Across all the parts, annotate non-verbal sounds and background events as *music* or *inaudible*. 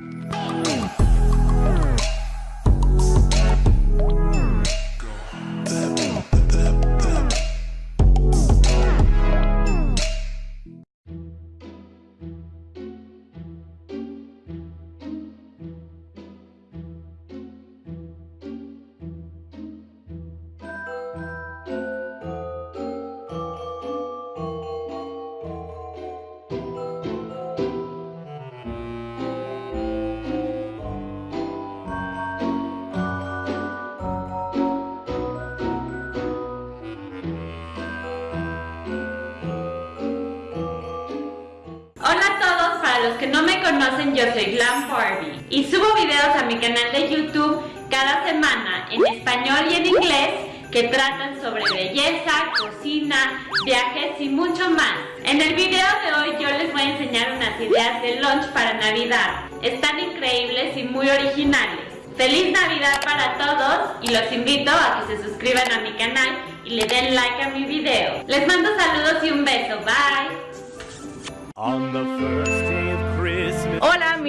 los que no me conocen, yo soy Glam Barbie y subo videos a mi canal de YouTube cada semana en español y en inglés que tratan sobre belleza, cocina, viajes y mucho más. En el video de hoy yo les voy a enseñar unas ideas de lunch para Navidad. Están increíbles y muy originales. ¡Feliz Navidad para todos! Y los invito a que se suscriban a mi canal y le den like a mi video. Les mando saludos y un beso. Bye!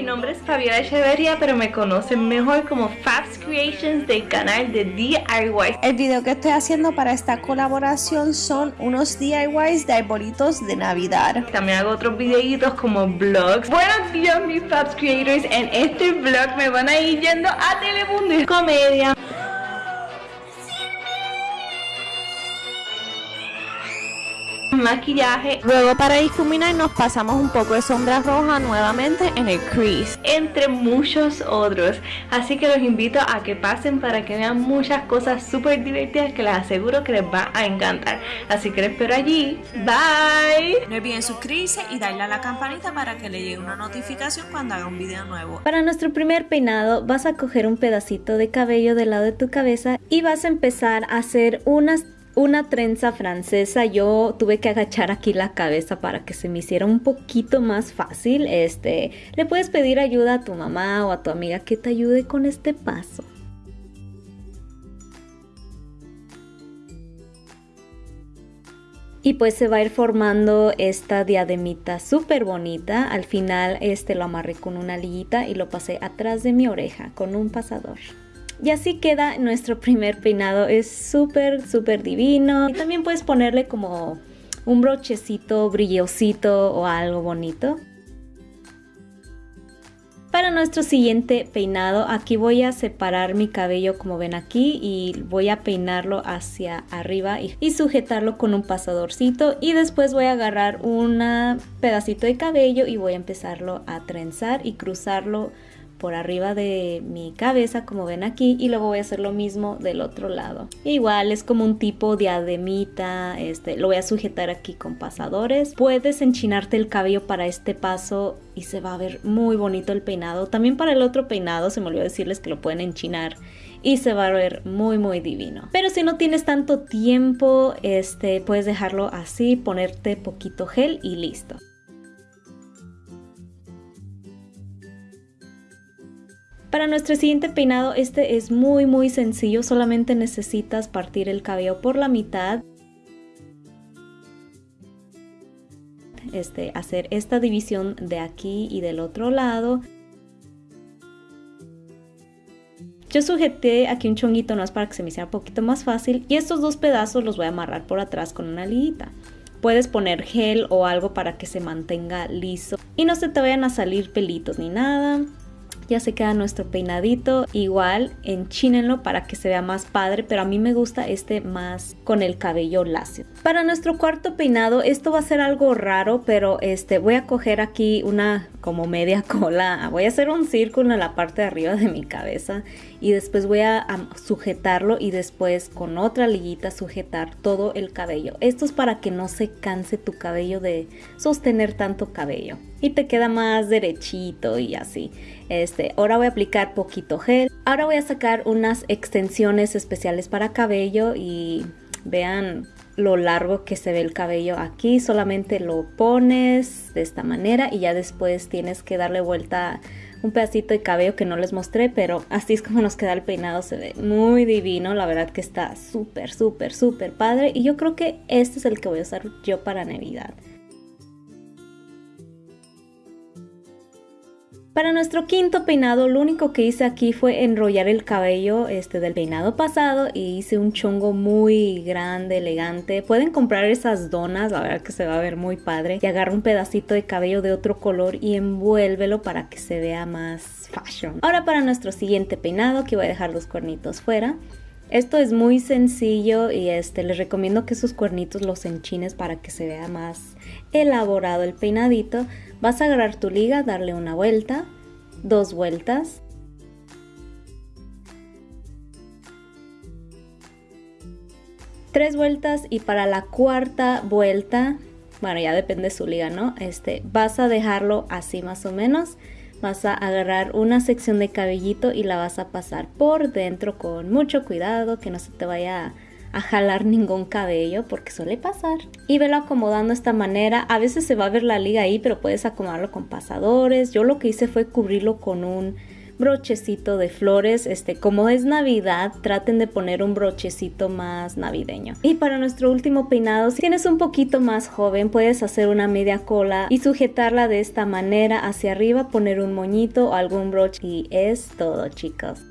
Mi nombre es Fabiola Echeverria, pero me conocen mejor como Fabs Creations del canal de DIY. El video que estoy haciendo para esta colaboración son unos DIYs de arbolitos de Navidad. También hago otros videitos como vlogs. Buenos días mis Fabs Creators, en este vlog me van a ir yendo a Telemundo y Comedia. Maquillaje. Luego para difuminar nos pasamos un poco de sombra roja nuevamente en el crease. Entre muchos otros. Así que los invito a que pasen para que vean muchas cosas súper divertidas que les aseguro que les va a encantar. Así que les espero allí. Bye. No olviden suscribirse y darle a la campanita para que le llegue una notificación cuando haga un video nuevo. Para nuestro primer peinado vas a coger un pedacito de cabello del lado de tu cabeza y vas a empezar a hacer unas una trenza francesa yo tuve que agachar aquí la cabeza para que se me hiciera un poquito más fácil este le puedes pedir ayuda a tu mamá o a tu amiga que te ayude con este paso y pues se va a ir formando esta diademita súper bonita. Al final este lo amarré con una liguita y lo pasé atrás de mi oreja con un pasador y así queda nuestro primer peinado, es súper, súper divino. Y también puedes ponerle como un brochecito brillosito o algo bonito. Para nuestro siguiente peinado, aquí voy a separar mi cabello como ven aquí y voy a peinarlo hacia arriba y, y, sujetarlo con un pasadorcito y después voy a agarrar un pedacito de cabello y voy a empezarlo a trenzar y cruzarlo por arriba de mi cabeza como ven aquí y luego voy a hacer lo mismo del otro lado. Igual es como un tipo diademita este lo voy a sujetar aquí con pasadores. Puedes enchinarte el cabello para este paso y se va a ver muy bonito el peinado. También para el otro peinado se me olvidó decirles que lo pueden enchinar y se va a ver muy muy divino. Pero si no tienes tanto tiempo este puedes dejarlo así ponerte poquito gel y listo Para nuestro siguiente peinado, este es muy muy sencillo, solamente necesitas partir el cabello por la mitad. Este, hacer esta división de aquí y del otro lado. Yo sujeté aquí un chonguito más para que se me hiciera un poquito más fácil y estos dos pedazos los voy a amarrar por atrás con una liguita. Puedes poner gel o algo para que se mantenga liso y no se te vayan a salir pelitos ni nada ya se queda nuestro peinadito. Igual enchínenlo para que se vea más padre, pero a mí me gusta este más con el cabello lacio. Para nuestro cuarto peinado, esto va a ser algo raro, pero este voy a coger aquí una como media *laughs* cola. Voy a hacer un círculo en la parte de arriba de mi cabeza y después voy a, sujetarlo y después con otra liguita sujetar todo el cabello. Esto es para que no se canse tu cabello de sostener tanto cabello y te queda más derechito y así. Este, ahora voy a aplicar poquito gel. Ahora voy a sacar unas extensiones especiales para cabello y vean lo largo que se ve el cabello aquí solamente lo pones de esta manera y ya después tienes que darle vuelta un pedacito de cabello que no les mostré pero así es como nos queda el peinado se ve muy divino la verdad que está súper súper súper padre y yo creo que este es el que voy a usar yo para navidad Para nuestro quinto peinado, lo único que hice aquí fue enrollar el cabello este, del peinado pasado y hice un chongo muy grande, elegante. Pueden comprar esas donas, la verdad que se va a ver muy padre. Y agarra un pedacito de cabello de otro color y envuélvelo para que se vea más fashion. Ahora para nuestro siguiente peinado, que voy a dejar los cuernitos fuera. Esto es muy sencillo y este, les recomiendo que sus cuernitos los enchines para que se vea más elaborado el peinadito. Vas a agarrar tu liga, darle una vuelta, dos vueltas. Tres vueltas y para la cuarta vuelta, bueno ya depende de su liga, ¿no? Este, vas a dejarlo así más o menos. Vas a agarrar una sección de cabellito y la vas a pasar por dentro con mucho cuidado, que no se te vaya a jalar ningún cabello porque suele pasar. Y velo acomodando de esta manera. A veces se va a ver la liga ahí, pero puedes acomodarlo con pasadores. Yo lo que hice fue cubrirlo con un brochecito de flores. Este, como es Navidad, traten de poner un brochecito más navideño. Y para nuestro último peinado, si tienes un poquito más joven, puedes hacer una media cola y sujetarla de esta manera hacia arriba, poner un moñito o algún broche y es todo, chicos.